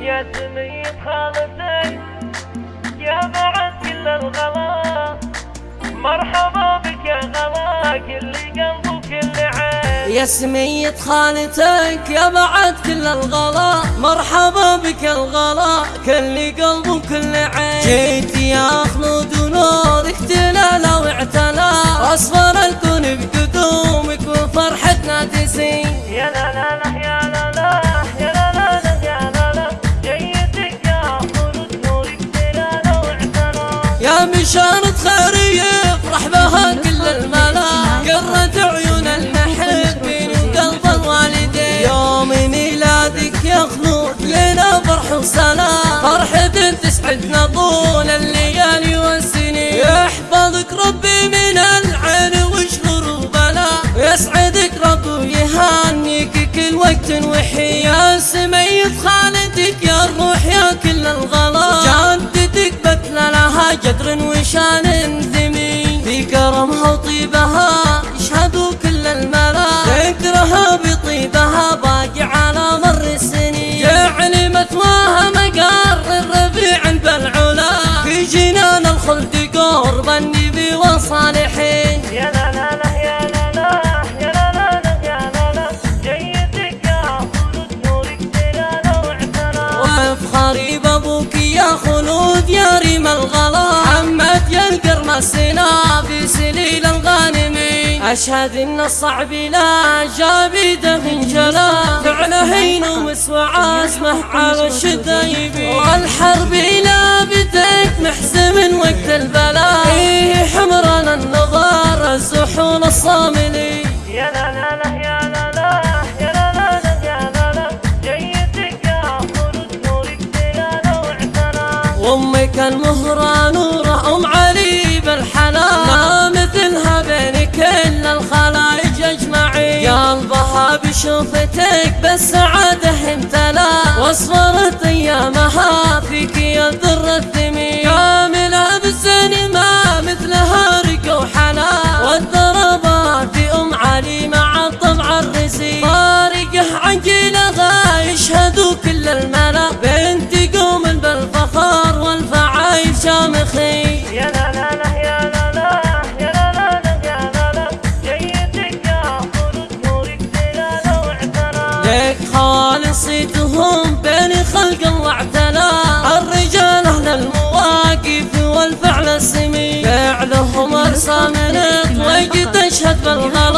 يا سمية خالتي يا بعد كل الغلا مرحبا بك يا غلا كل قلب وكل عين يا سمية خالتك يا بعد كل الغلا مرحبا بك الغلا كل قلب وكل عين. جيت يا خلود ونورك تلالا واعتلى أصفر الكون بقدومك وفرحتنا تزين يا بشارة خير يفرح بها كل الملا قرت عيون المحبين وقلب الوالدين. يوم ميلادك يا خلود لنا فرح وسلام. فرحة تسعدنا طول الليالي والسنين. يحفظك ربي من العين والشرور وبلاء يسعدك ربي ويهنيك كل وقت وحين يا سمية خالتك يا الروح يا كل الغلا وطيبها يشهدوا كل الملا ذكرها بطيبها باقي على مر السنين. جعل مثواها مقر الرفيع بالعلا في جنان الخلد قرب النبي والصالحين يا لا لا لا يا لا لا يا لا لا يا لا لا. جيتك يا خلود نورك تلالا واعتلى وافخري بابوك يا خلود يا ريم الغلا. محمد يا القرم السنا. في سليل الغانمين أشهد إن الصعب لا جابده انجلا فعله هين ومسوى عزمه على الشدايبين والحرب لا بدك محزم وقت البلاء فيه حمرنا النظار الزحون الصاملين يا لا لا لا يا لا لا يا لا لا لا يا لا بشوفتك بالسعادة امتلا وأصفرت أيامها فيك يا الذر الثمين. خالصيتهم بين خلق الله اعتلى الرجال أهل المواقف والفعل السمين فعلهم أرسى من وقت تشهد بالغلا